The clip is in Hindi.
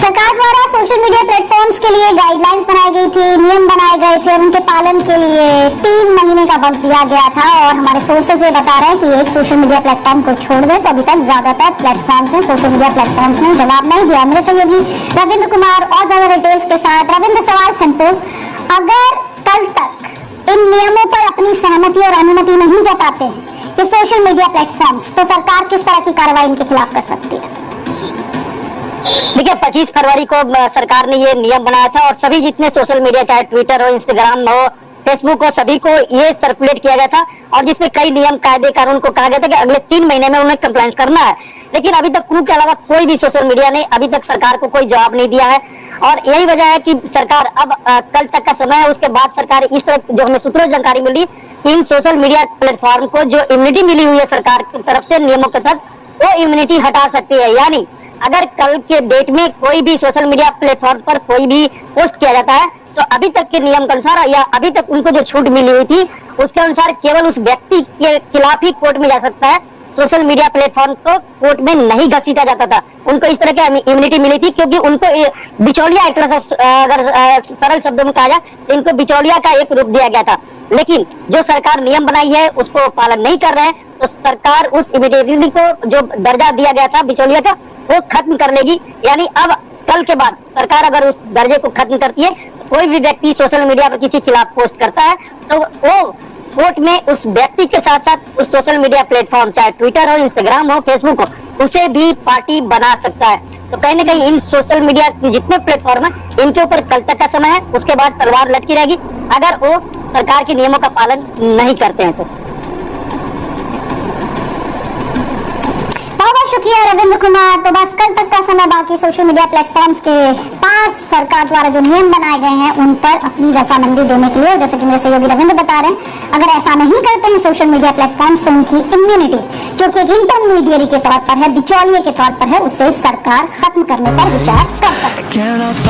सरकार द्वारा सोशल मीडिया प्लेटफॉर्म्स के लिए गाइडलाइंस बनाई गई थी, नियम बनाए गए थे उनके पालन के लिए तीन महीने का वक्त दिया गया था और हमारे सोर्सेज ये बता रहे हैं कि एक सोशल मीडिया प्लेटफॉर्म को छोड़ दे तो अभी तक ज़्यादातर प्लेटफॉर्म्स ने सोशल मीडिया प्लेटफॉर्म्स ने जवाब नहीं दिया मेरे सहयोगी रविंद्र कुमार और ज़्यादा डिटेल्स के साथ। रविंद्र, सवाल सिंपल अगर कल तक इन नियमों पर अपनी सहमति और अनुमति नहीं जताते हैं कि सोशल मीडिया प्लेटफॉर्म्स तो सरकार किस तरह की कार्रवाई इनके खिलाफ कर सकती है? देखिए 25 फरवरी को सरकार ने ये नियम बनाया था और सभी जितने सोशल मीडिया चाहे ट्विटर हो इंस्टाग्राम हो फेसबुक हो सभी को ये सर्कुलेट किया गया था और जिसमें कई नियम कायदे कानून को कहा गया था कि अगले तीन महीने में उन्हें कंप्लाइंस करना है। लेकिन अभी तक क्रू के अलावा कोई भी सोशल मीडिया ने अभी तक सरकार को कोई जवाब नहीं दिया है। और यही वजह है कि सरकार अब अ, कल तक का समय है उसके बाद सरकार इस तरह जो हमें सूत्रों जानकारी मिली इन सोशल मीडिया प्लेटफॉर्म को जो इम्यूनिटी मिली हुई है सरकार की तरफ़ से नियमों के तहत वो इम्यूनिटी हटा सकती है। यानी अगर कल के डेट में कोई भी सोशल मीडिया प्लेटफॉर्म पर कोई भी पोस्ट किया जाता है तो अभी तक के नियम के अनुसार या अभी तक उनको जो छूट मिली हुई थी, उसके अनुसार केवल उस व्यक्ति के खिलाफ ही कोर्ट में जा सकता है। सोशल मीडिया प्लेटफॉर्म को कोर्ट में नहीं घसीटा जाता था। उनको इस तरह की इम्यूनिटी मिली थी, क्योंकि उनको बिचौलिया एक तरह से, अगर सरल शब्दों में कहा जाए तो इनको बिचौलिया का एक रूप दिया गया था। लेकिन जो सरकार नियम बनाई है, उसको पालन नहीं कर रहे हैं तो सरकार उस इम्यूनिटी को जो दर्जा दिया गया था, बिचौलिया का वो खत्म कर लेगी। यानी अब, कल के बाद, सरकार अगर उस दर्जे को खत्म करती है, कोई भी व्यक्ति सोशल मीडिया पर किसी खिलाफ पोस्ट करता है तो वो कोर्ट में उस व्यक्ति के साथ साथ उस सोशल मीडिया प्लेटफॉर्म, चाहे ट्विटर हो, इंस्टाग्राम हो, फेसबुक हो, उसे भी पार्टी बना सकता है। तो कहीं ना कहीं इन सोशल मीडिया के जितने प्लेटफॉर्म है, इनके ऊपर कल तक का समय है, उसके बाद तलवार लटकी रहेगी। अगर वो सरकार के नियमों का पालन नहीं करते हैं तो। शुक्रिया रविंद्र कुमार। तो बस कल तक का समय बाकी सोशल मीडिया प्लेटफॉर्म्स के पास सरकार द्वारा जो नियम बनाए गए हैं, उन पर अपनी रजामंदी देने के लिए, जैसे कि मेरे सहयोगी रविंद्र बता रहे हैं, अगर ऐसा नहीं करते हैं सोशल मीडिया प्लेटफॉर्म्स तो उनकी इम्यूनिटी जो कि एक इंटरमीडियरी के तौर पर है, बिचौलिए के तौर पर है, उसे सरकार खत्म करने पर विचार कर सकती है